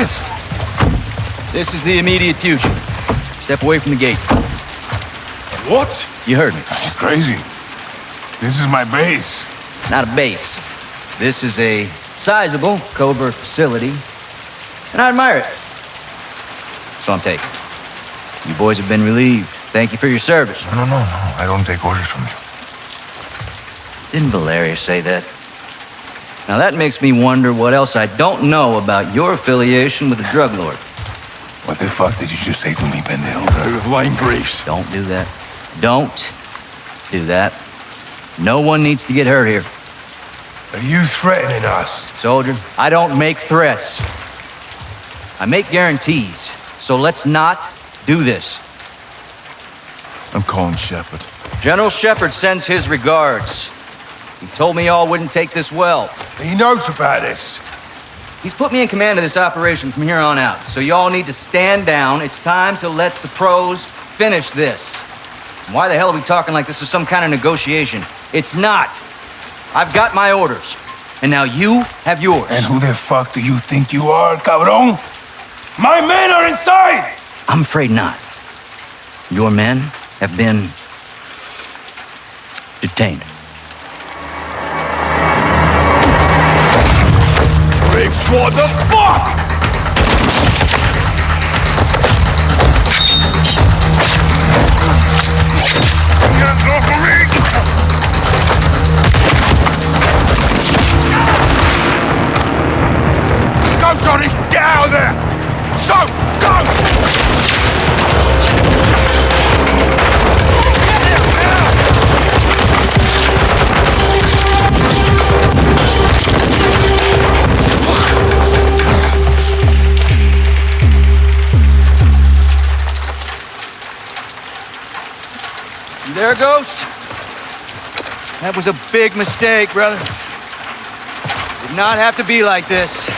this? This is the immediate future. Step away from the gate. What? You heard me. You're crazy. This is my base. Not a base. This is a sizable Cobra facility, and I admire it. So I'm taking. You boys have been relieved. Thank you for your service. No, no, no, no. I don't take orders from you. Didn't Valeria say that? Now that makes me wonder what else I don't know about your affiliation with the drug lord. What the fuck did you just say to me, pendejo? Lying graves. Don't do that. Don't do that. No one needs to get hurt here. Are you threatening us? Soldier, I don't make threats. I make guarantees. So let's not do this. I'm calling Shepard. General Shepard sends his regards. He told me y'all wouldn't take this well. He knows about this. He's put me in command of this operation from here on out. So y'all need to stand down. It's time to let the pros finish this. Why the hell are we talking like this is some kind of negotiation? It's not. I've got my orders. And now you have yours. And who the fuck do you think you are, cabron? My men are inside! I'm afraid not. Your men have been detained. What the fuck? Hands off of me! Go, Johnny! Get out of there! So, That was a big mistake, brother. Did not have to be like this.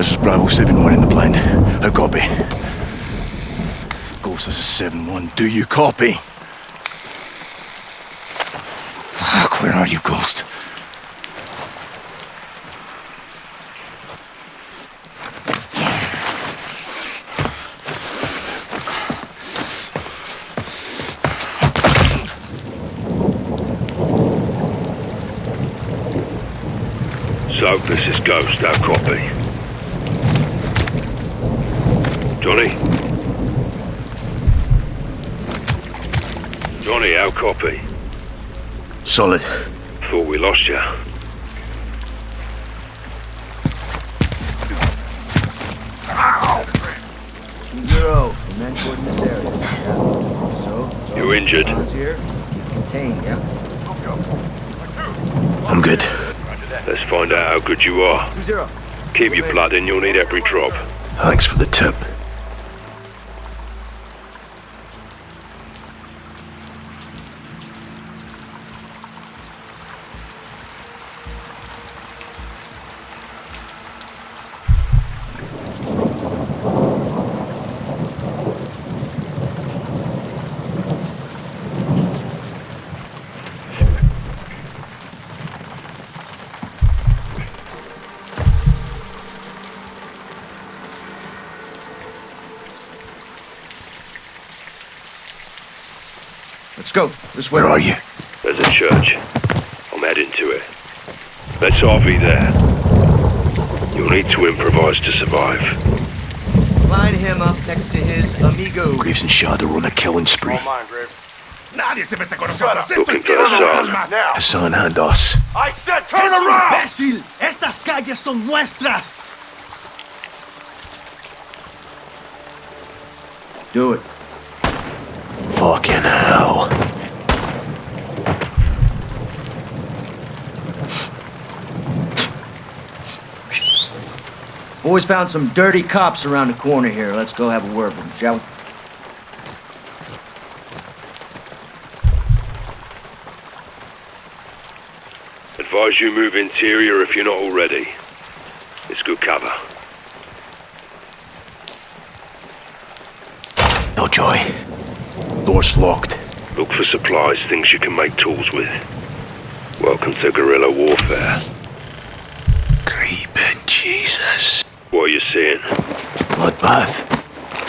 This is Bravo 7-1 in the plane. I copy. Ghost, this is 7-1. Do you copy? Fuck, where are you, Ghost? So, this is Ghost, our copy. Johnny? Johnny, our copy. Solid. Thought we lost you. Zero. The men in this area. Yeah. So, so You injured? here. Let's keep contained, yeah? I'm good. Let's find out how good you are. Two zero. Keep your blood in, you'll need every drop. Thanks for the tip. Go. This way. Where are you? There's a church. I'm heading to it. Let's RV there. You'll need to improvise to survive. Line him up next to his amigo. Graves and Shadow on a killing spree. mine, Graves. Nadie se mete con nosotros. Esto Looking es for Hassan. almas. Now. Hassan and us. I said turn around. ¡Imbécil! ¡Estas calles son nuestras! Do it. Fucking hell. Boys found some dirty cops around the corner here. Let's go have a word with them, shall we? Advise you move interior if you're not already. It's good cover. No joy. Door's locked. Look for supplies, things you can make tools with. Welcome to guerrilla warfare. Creeping Jesus. What are you seeing? Bloodbath.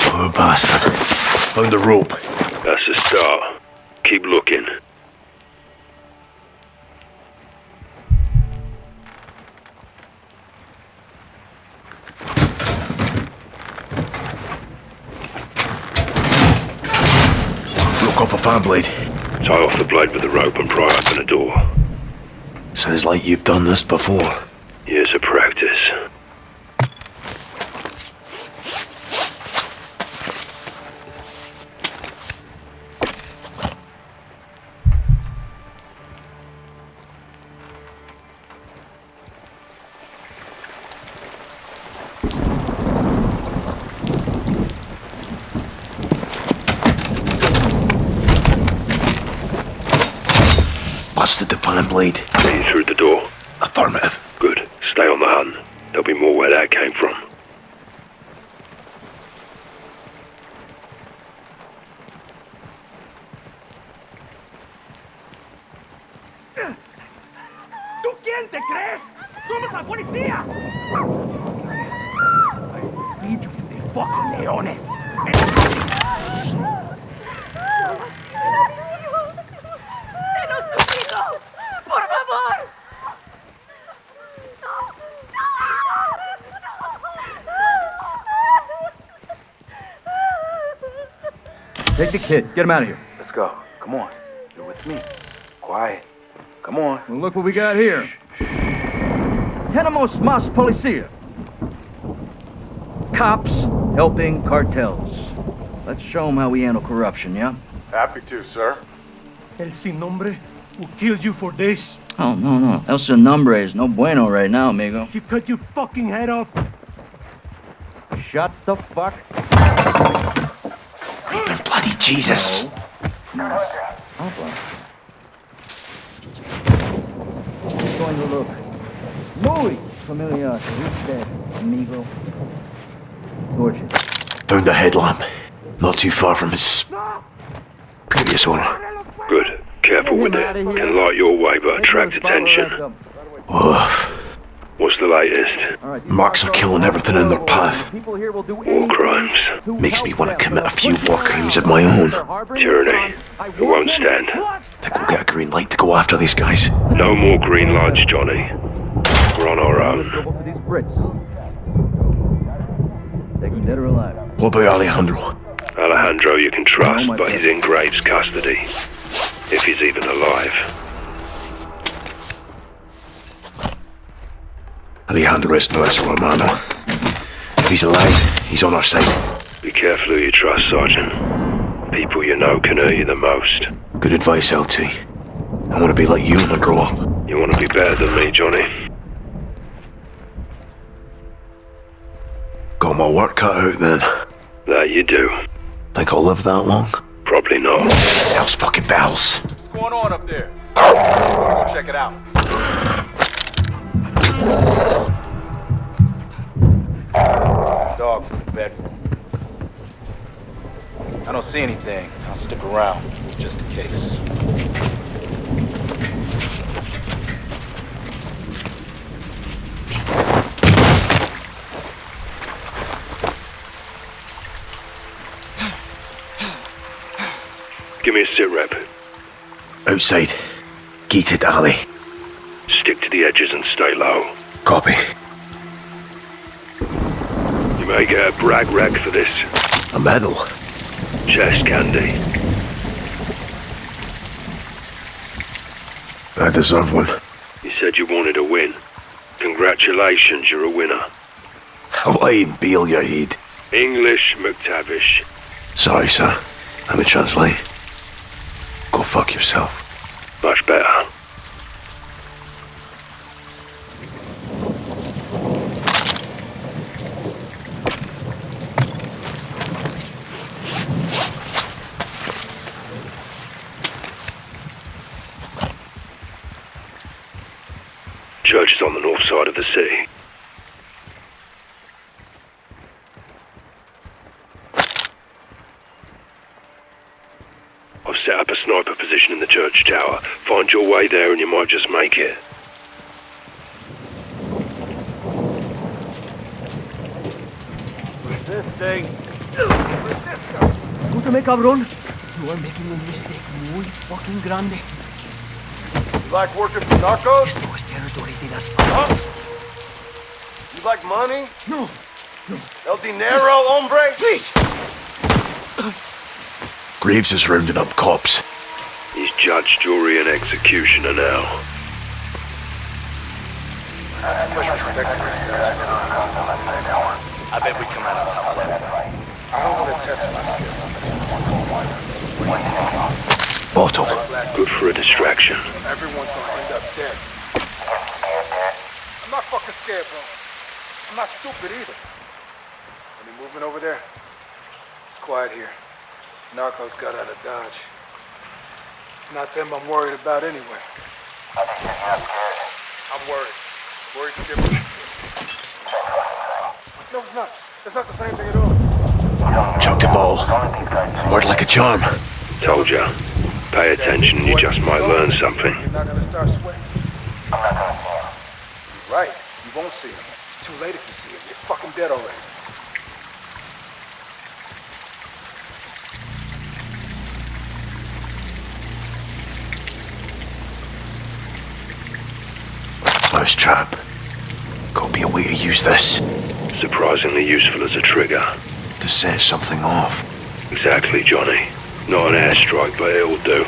Poor bastard. Found the rope. That's a start. Keep looking. Broke off a fan blade. Tie off the blade with the rope and pry open a door. Sounds like you've done this before. Years of practice. Kid. Get him out of here. Let's go. Come on. You're with me. Quiet. Come on. Well, look what we got here. Tenemos más policía. Cops helping cartels. Let's show them how we handle corruption, yeah? Happy to, sir. El sin nombre who killed you for this. Oh, no, no. El Sin Nombre is no bueno right now, amigo. He cut your fucking head off. Shut the fuck Creeping bloody Jesus. up. It's going to look muy familiar to usted, amigo. Torches. Found a headlamp. Not too far from his previous owner. Good. Careful with it. Can light your way but attract attention. Woof. What's the latest? Marks are killing everything in their path. War crimes. Makes me want to commit a few war crimes of my own. Tyranny. It won't stand. Think we'll get a green light to go after these guys. No more green lights, Johnny. We're on our own. Go for these Brits. Take them dead or alive. What about Alejandro? Alejandro you can trust, but he's in Graves' custody. If he's even alive. Alejandro es nuestro hermano. If he's alive, he's on our side. Be careful who you trust, Sergeant. People you know can hurt you the most. Good advice, LT. I want to be like you when I grow up. You want to be better than me, Johnny? Got my work cut out then. That you do. Think I'll live that long? Probably not. Hell's fucking bells. What's going on up there? Go check it out. It's the dog from the bedroom. I don't see anything. I'll stick around, just in case. Give me a sit rep. Outside. Gated alley. The edges and stay low. Copy. You may get a brag rag for this. A medal. Chest candy. I deserve one. You said you wanted a win. Congratulations, you're a winner. Hawaii Beal, your head. English MacTavish. Sorry, sir. Let me translate. Go fuck yourself. Much better. Church is on the north side of the city. I've set up a sniper position in the church tower. Find your way there and you might just make it. Escúchame, cabrón. You are making un mistake muy fucking grande. You like working for narcos? Esto es territory de Las Almas. You like money? No, El dinero, hombre? please. Graves is rounding up cops. He's judge, jury, and executioner now. I bet we come out on top of that. I don't want to test my skills. Bottle. Good for a distraction. Everyone's gonna end up dead. I'm not fucking scared, bro. I'm not stupid either. Any movement over there? It's quiet here. Narcos got out of Dodge. It's not them I'm worried about anyway. I'm worried. Worried's different. No, it's not. It's not the same thing at all. Chucked a ball. Word like a charm. Told ya. Pay attention, you just might learn something. You're not gonna start sweating. I'm not gonna see him. You're right. You won't see him. It's too late if you see him. You're fucking dead already. Close trap. Gotta be a way to use this. Surprisingly useful as a trigger. To set something off. Exactly, Johnny. Not an airstrike, but it'll do.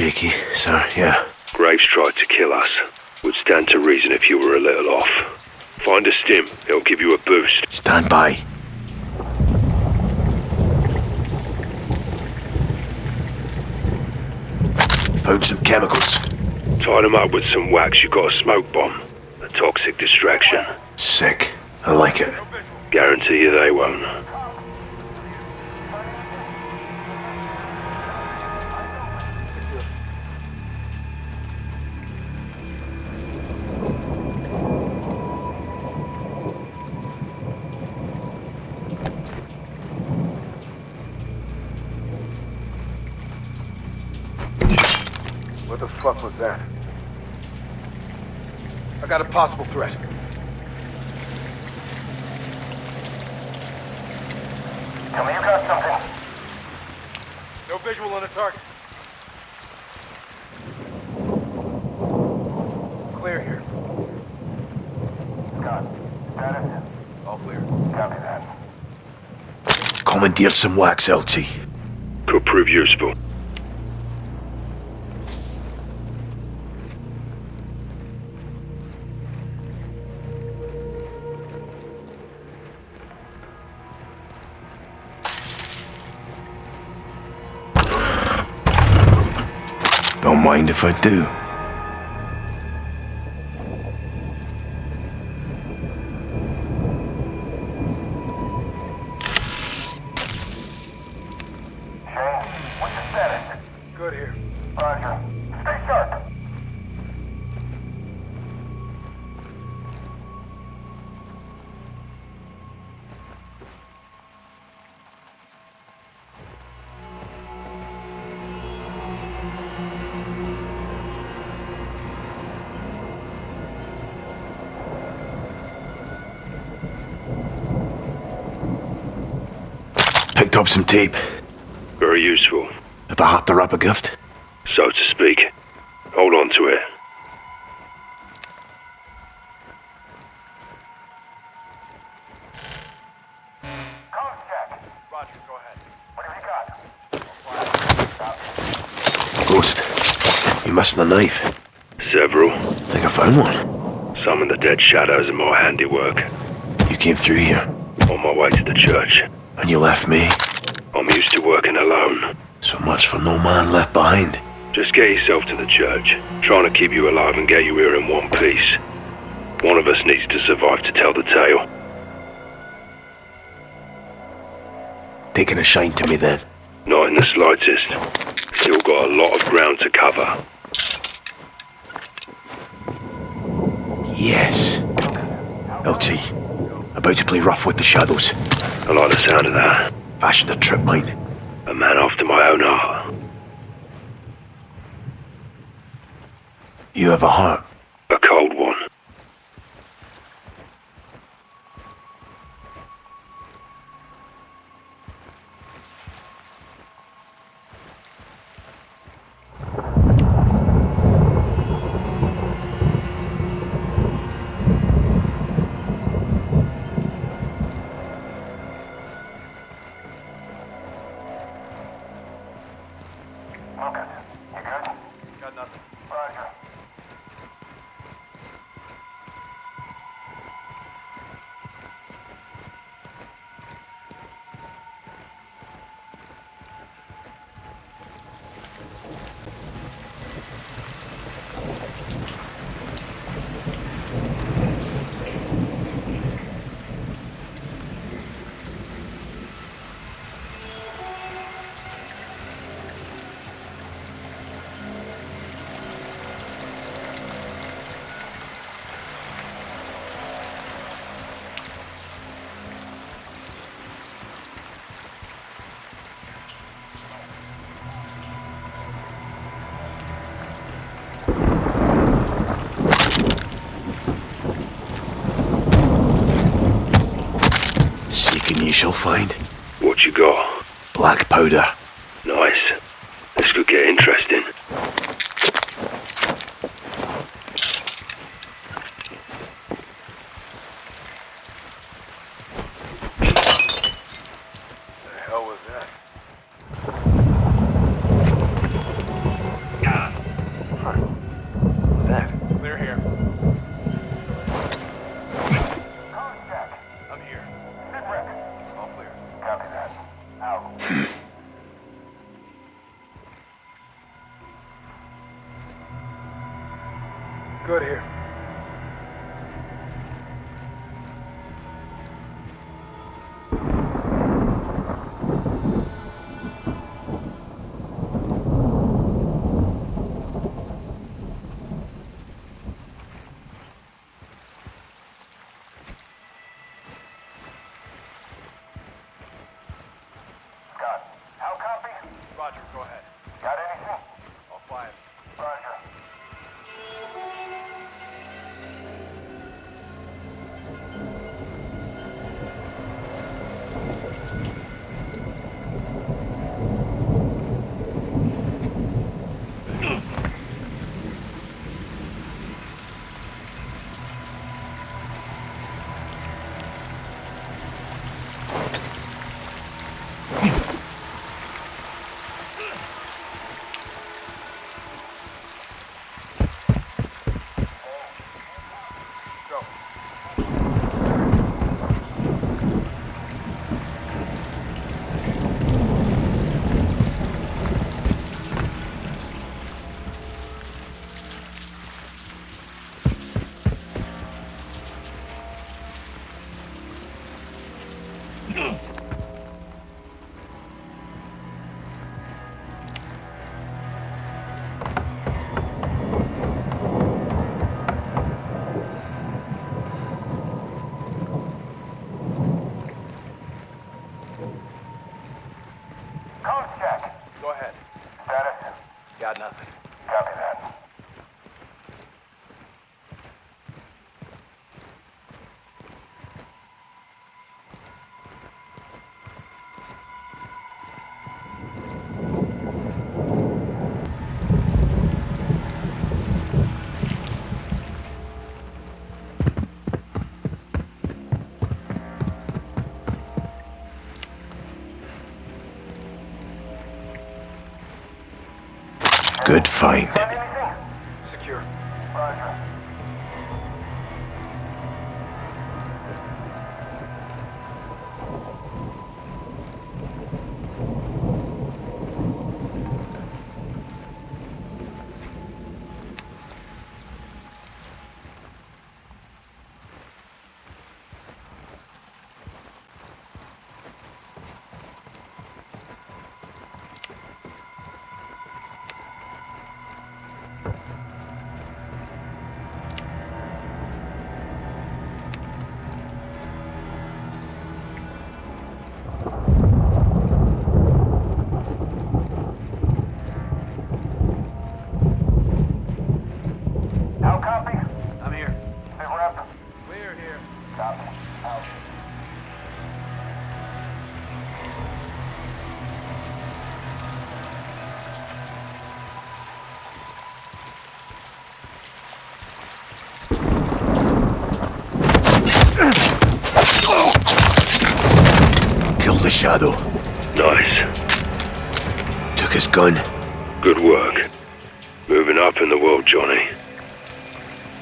Shaky, sir, yeah. Graves tried to kill us. Would stand to reason if you were a little off. Find a stim, it'll give you a boost. Stand by. Found some chemicals. Tied them up with some wax, you got a smoke bomb. A toxic distraction. Sick. I like it. Guarantee you they won't. What the fuck was that? I got a possible threat. Tell me you got something. No visual on the target. Clear here. Scott, status? All clear. Copy that. Commandeer some wax, LT. Could prove useful. If I do. Some tape. Very useful, Have I had to wrap a gift? so to speak. Hold on to it. Ghost. You missing a knife? Several. Think I found one. Some of the dead shadows are my handiwork. You came through here, On my way to the church. and you left me. Used to working alone. So much for no man left behind. Just get yourself to the church. Trying to keep you alive and get you here in one piece. One of us needs to survive to tell the tale. Taking a shine to me then. Not in the slightest. Still got a lot of ground to cover. Yes. LT. About to play rough with the shadows. I like the sound of that. Fashioned a trip mine. A man after my own heart. You have a heart. Shall find. What you got? Black powder. Good find. Big rep. Clear here. Copy. Out. Killed the shadow. Nice. Took his gun. Good work. Moving up in the world, Johnny.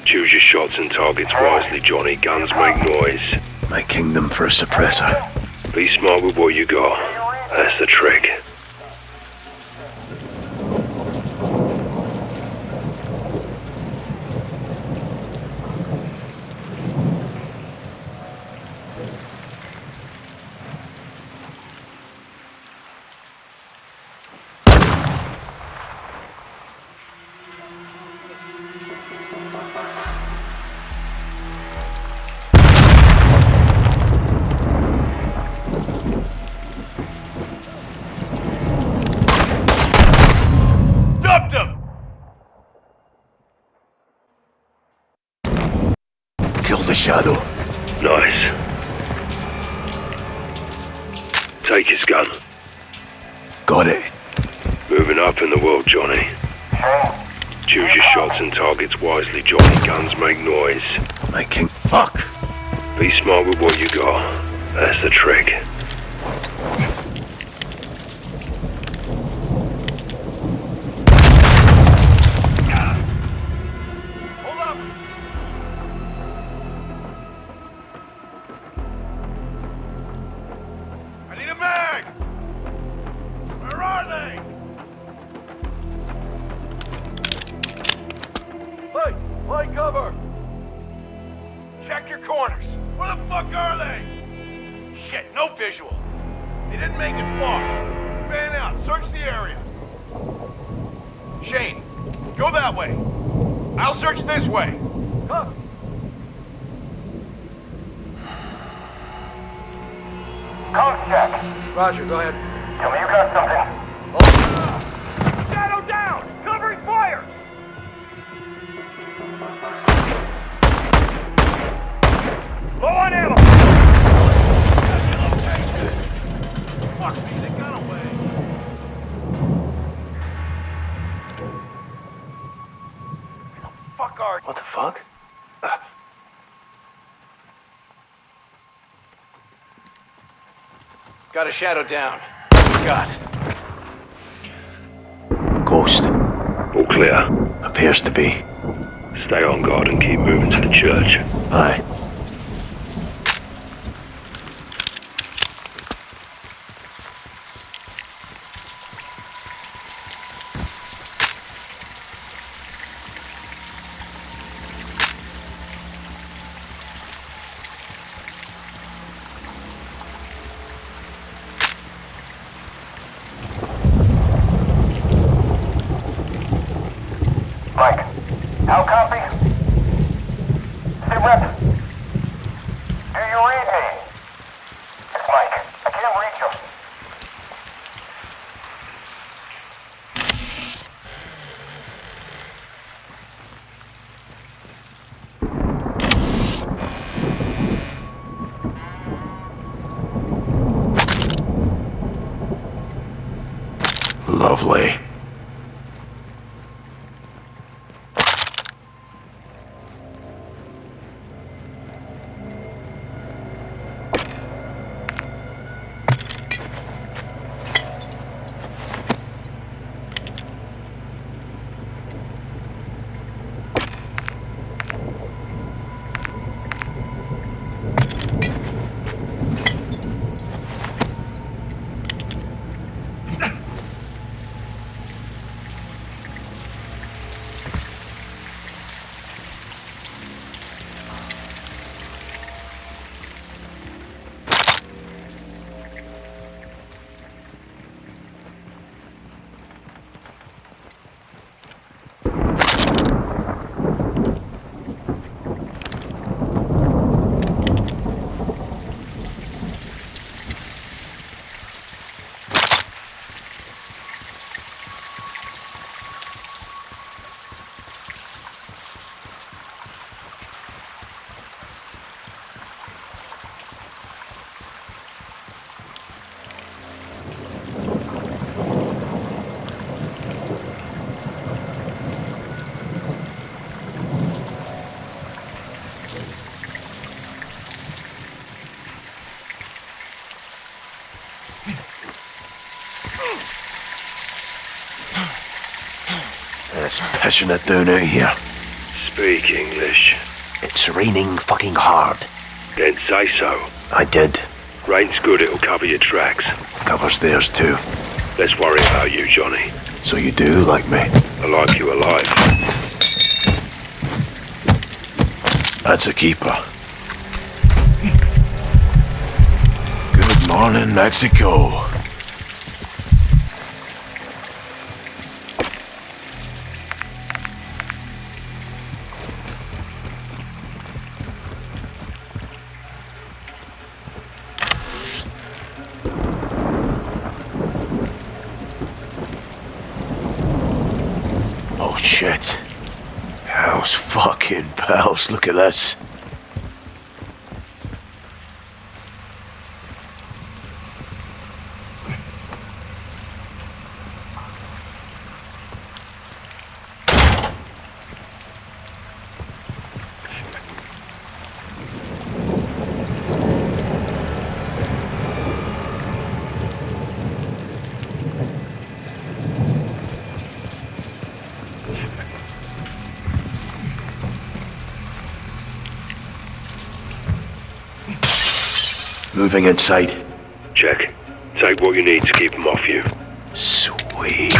Choose your shots and targets wisely, Johnny. Guns make noise. My kingdom for a suppressor. Be smart with what you got. That's the trick. Shadow. Nice. Take his gun. Got it. Moving up in the world, Johnny. Choose your shots and targets wisely, Johnny. Guns make noise. My king. Fuck! Be smart with what you got. That's the trick. Play cover! Check your corners. Where the fuck are they? Shit, no visual. They didn't make it far. Fan out, search the area. Shane, go that way. I'll search this way. Come. Code check. Roger, go ahead. Tell me you got something. Oh. Low on ammo! Fuck me, they got away. Where the fuck are What the fuck? Got a shadow down. God. Ghost. All clear. Appears to be. Stay on guard and keep moving to the church. Aye. It's passionate out here. Speak English. It's raining fucking hard. Then say so. I did. Rain's good, it'll cover your tracks. Covers theirs too. Let's worry about you, Johnny. So you do like me? I like you alive. That's a keeper. Good morning, Mexico. Look at this. Moving inside. Check. Take what you need to keep them off you. Sweet.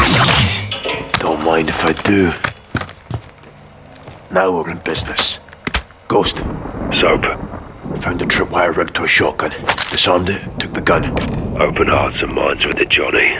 Don't mind if I do. Now we're in business. Ghost, Soap. found a tripwire rigged to a shotgun. Disarmed it, took the gun. Open hearts and minds with it. Johnny.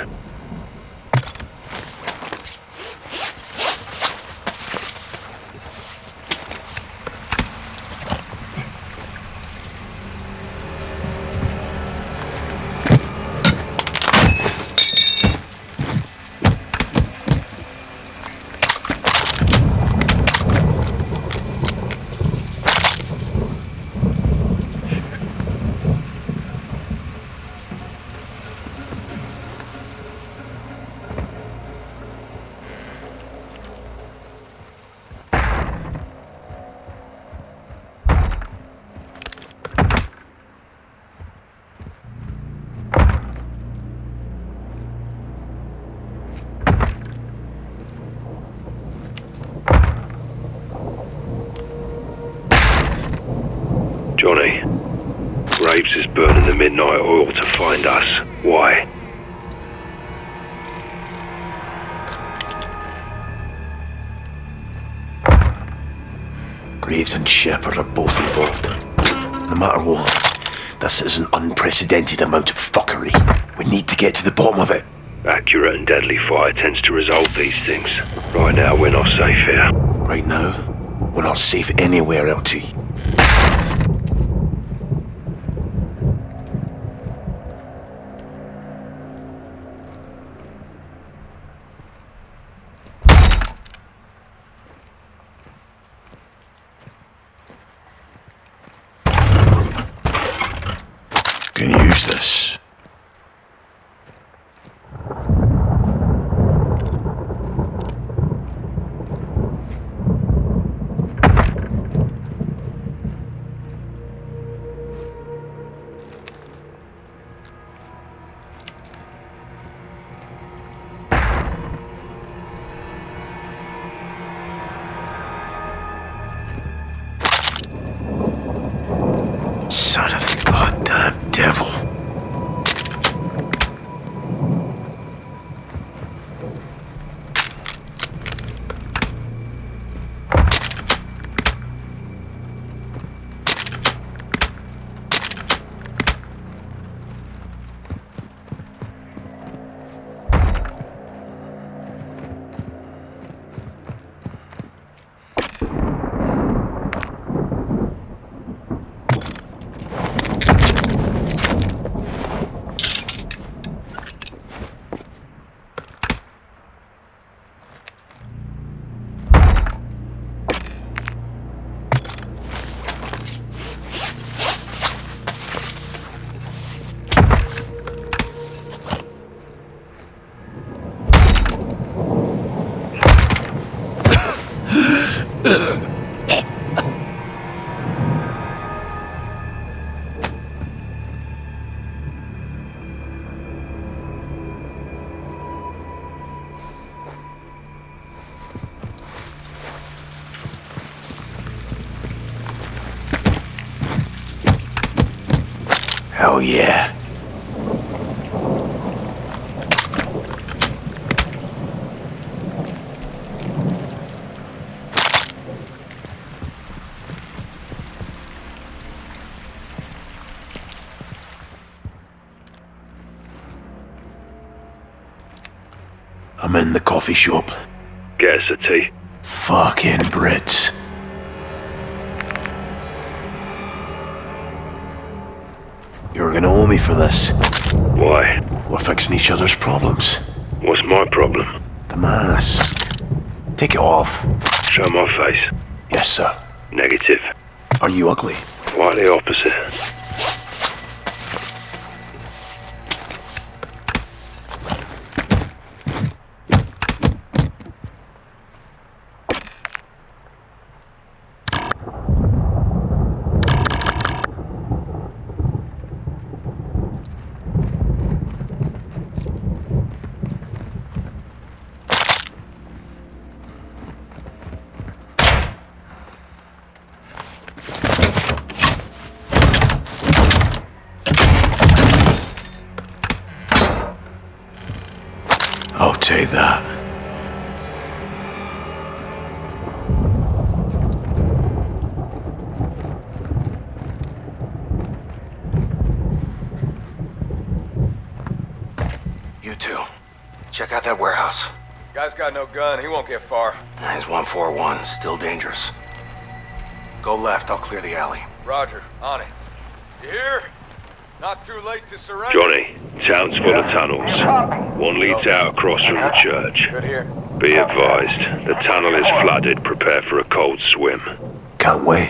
The midnight oil to find us. Why? Graves and Shepard are both involved. No matter what, this is an unprecedented amount of fuckery. We need to get to the bottom of it. Accurate and deadly fire tends to resolve these things. Right now, we're not safe here. Right now, we're not safe anywhere, LT. I'm in the coffee shop. Get us a tea. Fucking Brits. You're gonna owe me for this. Why? We're fixing each other's problems. What's my problem? The mask. Take it off. Show my face. Yes, sir. Negative. Are you ugly? Quite the opposite. I'll take that. You two, check out that warehouse. Guy's got no gun. He won't get far. He's 141, still dangerous. Go left, I'll clear the alley. Roger. On it. You hear? Not too late to surrender. Johnny, town's full of tunnels. One leads out across from the church. Be advised, the tunnel is flooded. Prepare for a cold swim. Can't wait.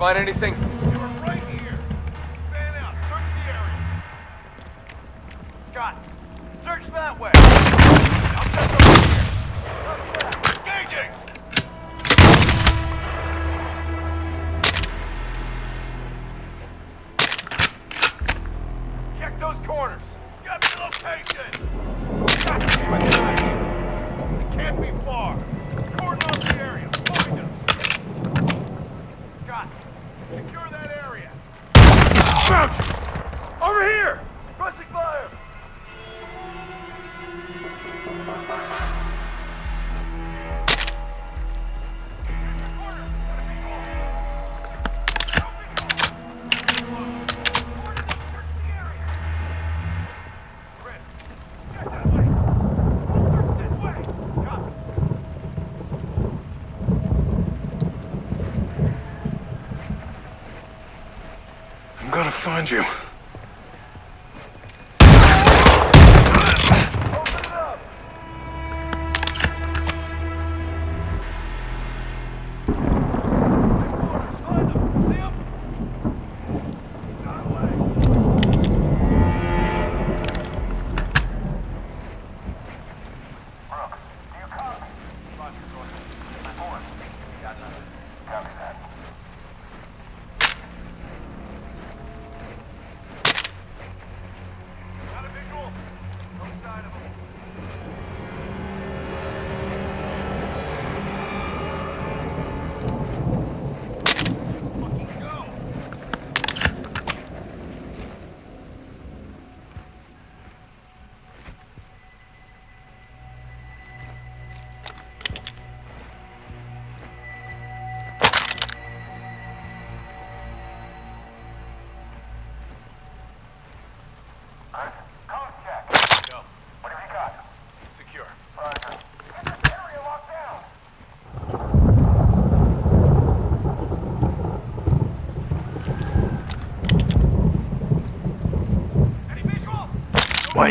Find anything? Find you.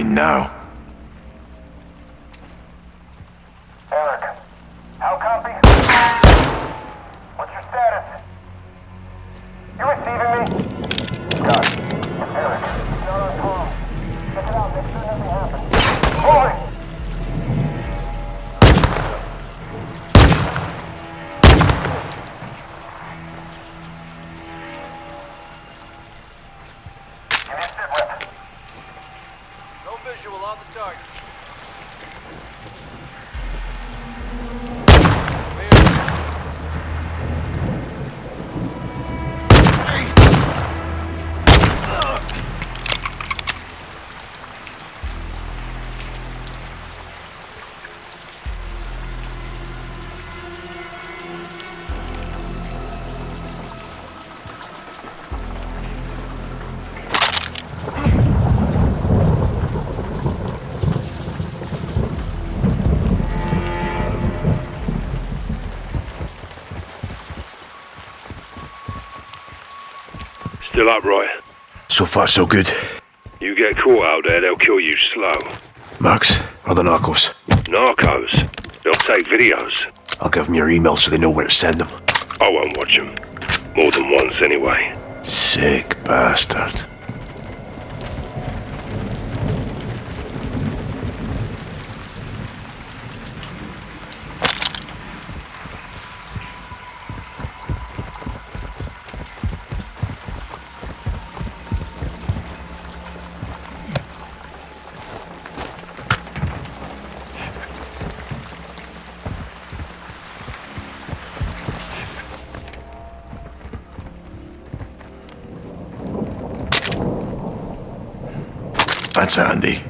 Why Still upright. So far, so good. You get caught out there, they'll kill you slow. Marks, or the Narcos? Narcos. They'll take videos. I'll give them your email so they know where to send them. I won't watch them. More than once, anyway. Sick bastard. That's handy.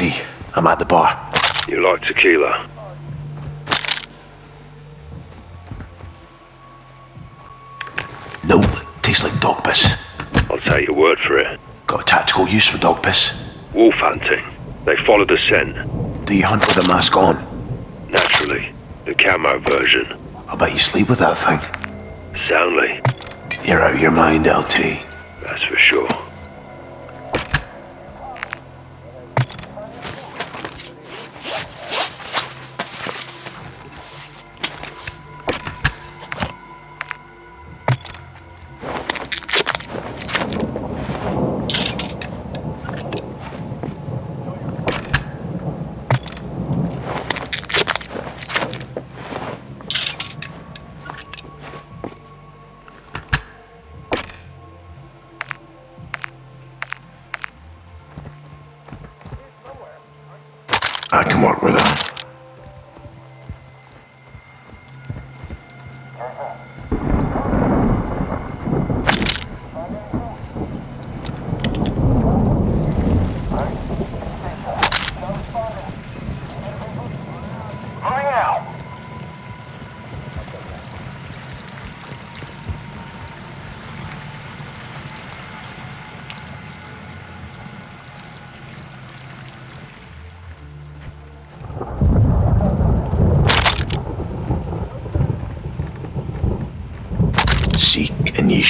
LT, I'm at the bar. You like tequila? Nope, tastes like dog piss. I'll take your word for it. Got a tactical use for dog piss. Wolf hunting. They follow the scent. Do you hunt with a mask on? Naturally. The camo version. I bet you sleep with that thing. Soundly. You're out of your mind, LT.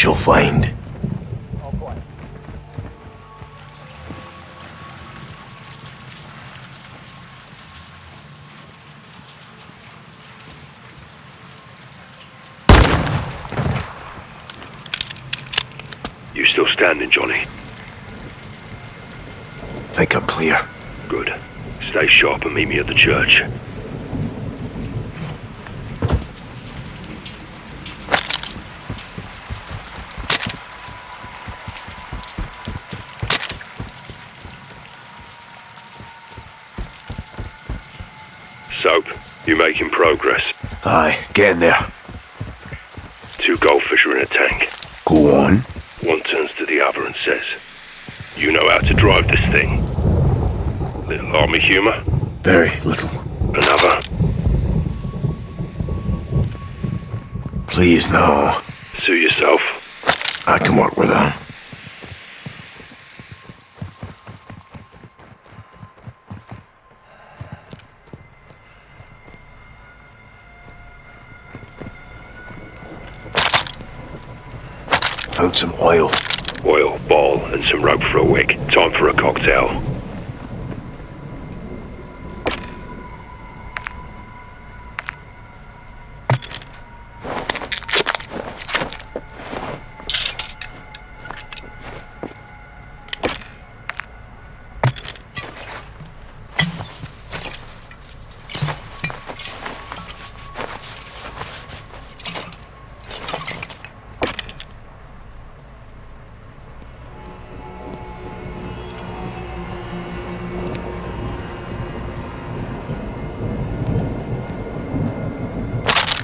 shall find. You still standing, Johnny? Think I'm clear. Good. Stay sharp and meet me at the church. Soap, you making progress? Aye, get in there. Two goldfish are in a tank. Go on. One turns to the other and says, You know how to drive this thing. Little army humor. Very little. Another. Please, no. Suit yourself. I can work with some oil. Oil, ball, and some rope for a wick. Time for a cocktail.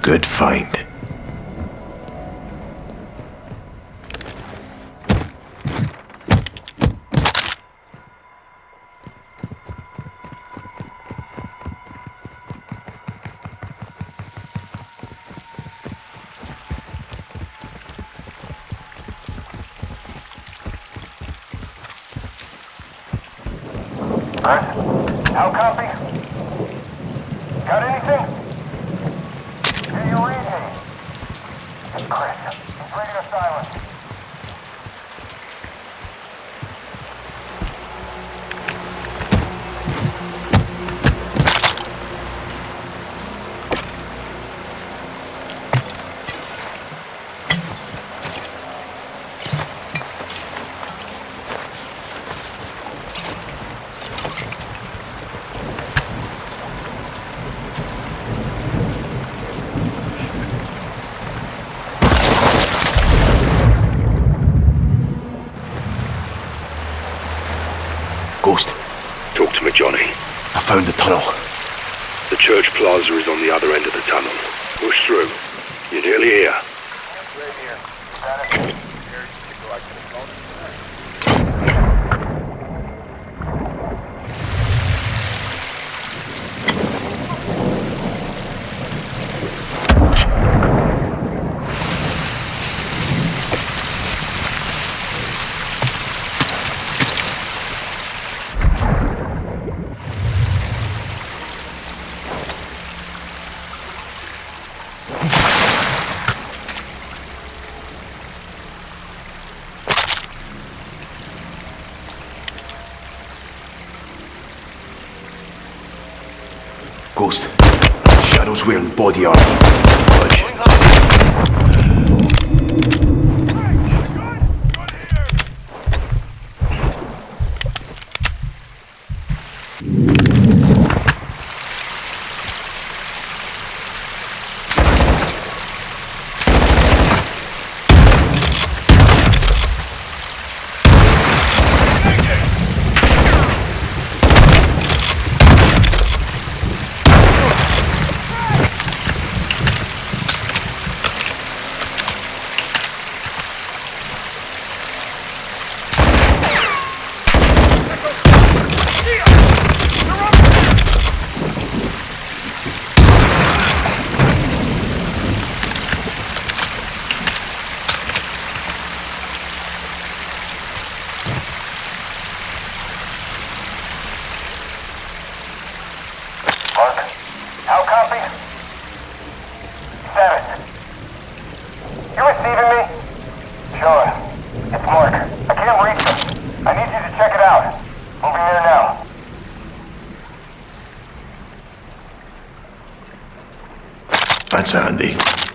good fight. Will body arm. That's handy.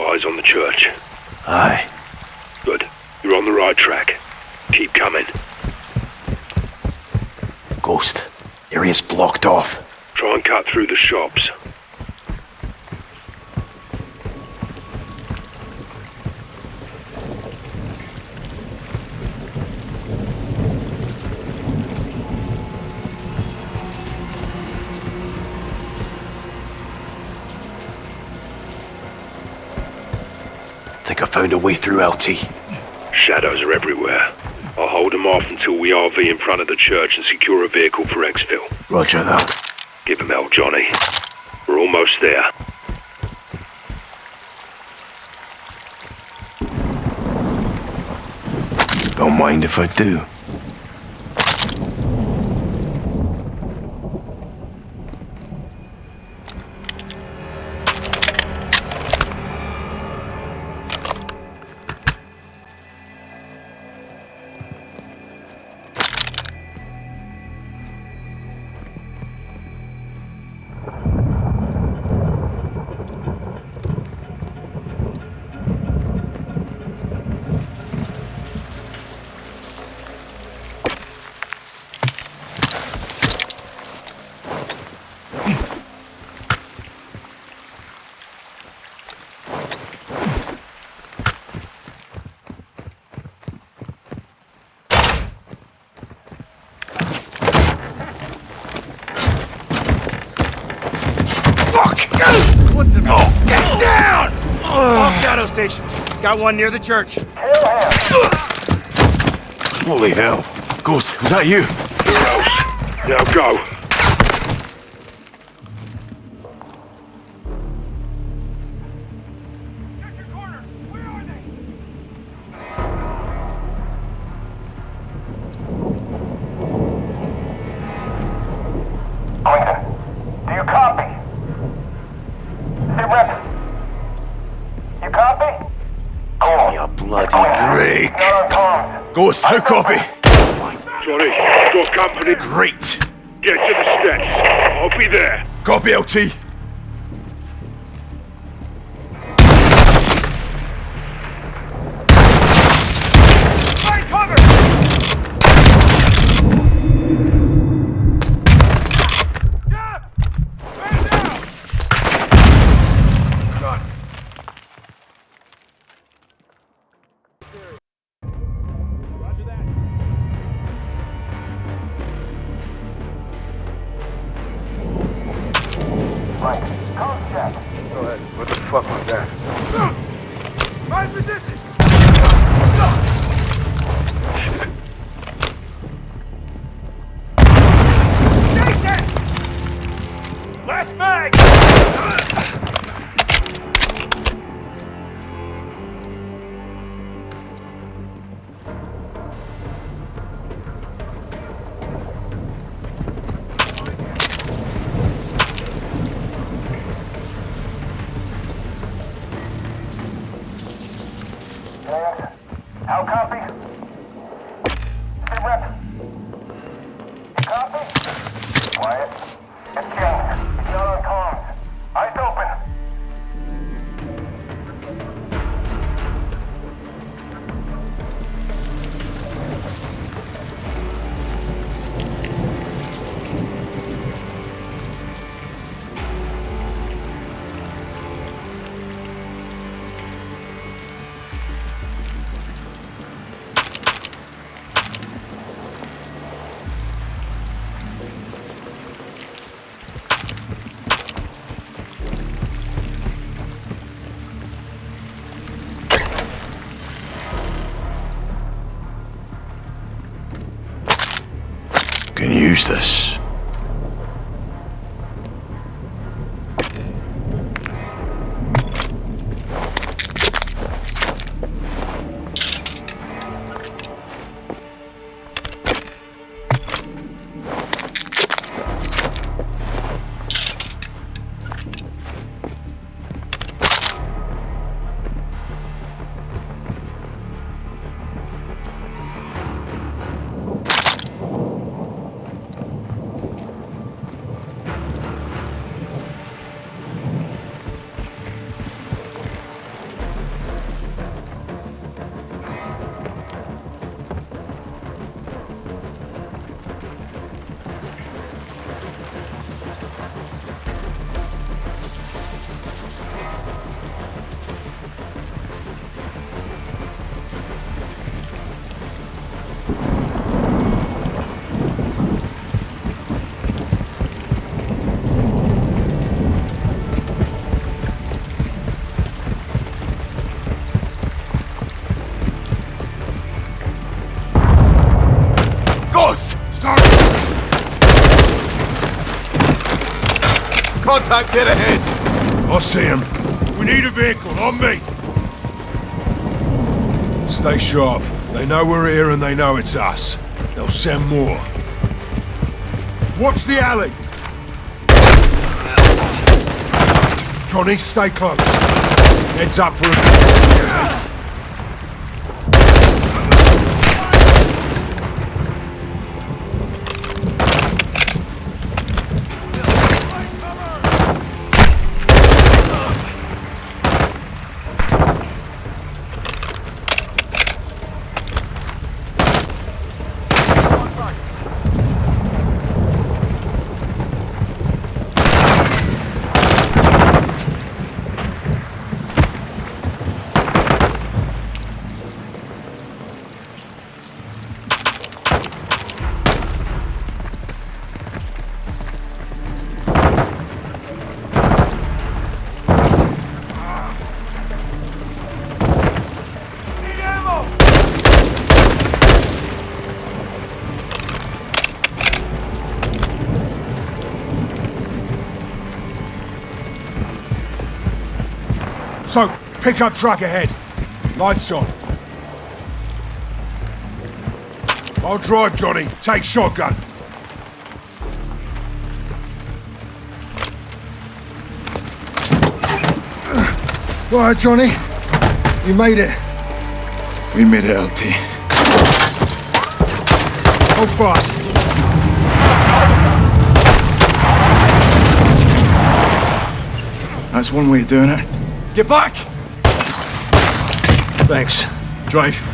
Oil. eyes on the church. Aye. Good. You're on the right track. Keep coming. Ghost. Area's blocked off. Try and cut through the shops. Found a way through LT. Shadows are everywhere. I'll hold them off until we RV in front of the church and secure a vehicle for exfil. Roger that. Give him hell, Johnny. We're almost there. Don't mind if I do. Got one near the church. Holy hell. Ghost, was that you? Now go. Ghost, how copy? Johnny, got company. Great. Get to the steps. I'll be there. Copy LT. use this. Contact dead ahead! I see him. We need a vehicle, on me! Stay sharp. They know we're here and they know it's us. They'll send more. Watch the alley! Johnny, stay close. Heads up for a... So, pickup truck ahead. Lights on. I'll drive, Johnny. Take shotgun. All right, Johnny. You made it. We made it, LT. Hold fast. That's one way of doing it. Get back! Thanks. Drive.